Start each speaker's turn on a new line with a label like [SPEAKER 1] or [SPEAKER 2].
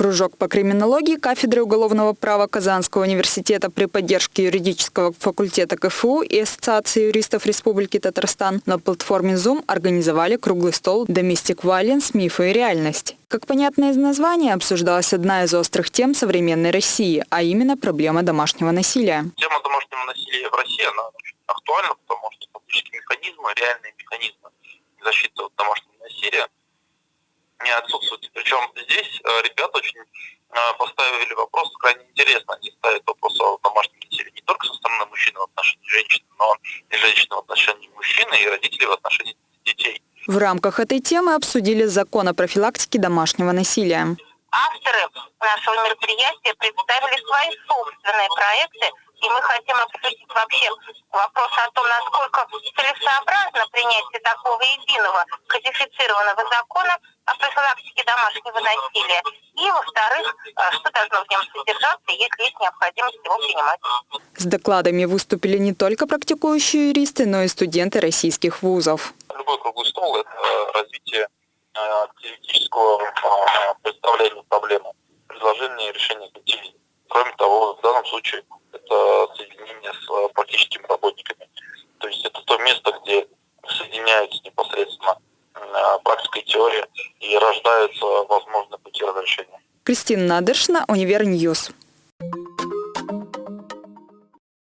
[SPEAKER 1] Кружок по криминологии кафедры уголовного права Казанского университета при поддержке юридического факультета КФУ и Ассоциации юристов Республики Татарстан на платформе Zoom организовали круглый стол «Domestic Violence. Мифы и реальность». Как понятно из названия, обсуждалась одна из острых тем современной России, а именно проблема домашнего насилия.
[SPEAKER 2] Тема домашнего насилия в России, она очень актуальна, потому что фактически механизмы, реальные механизмы защиты от домашнего насилия – не отсутствует. Причем здесь э, ребята очень э, поставили вопрос крайне интересно. Они ставят вопрос о домашнем насилии не только со стороны мужчины в отношении женщины, но и женщины в отношении мужчины, и родителей в отношении детей.
[SPEAKER 1] В рамках этой темы обсудили закон о профилактике домашнего насилия.
[SPEAKER 3] Авторы нашего мероприятия представили свои собственные проекты и мы хотим обсудить вообще вопрос о том, насколько целесообразно принятие такого единого кодифицированного закона профилактике домашнего насилия. И, во-вторых, э, что должно в нем содержаться, если есть необходимость его принимать.
[SPEAKER 1] С докладами выступили не только практикующие юристы, но и студенты российских вузов.
[SPEAKER 2] Любой круглый стол – это развитие э, теоретического э, представления проблемы, предложение решения путей. Кроме того, в данном случае это соединение с э, практическими работниками. То есть это то место, где соединяются непосредственно э, практика и теория и рождаются возможные пути разрешения.
[SPEAKER 1] Кристина Надышна, Univer News.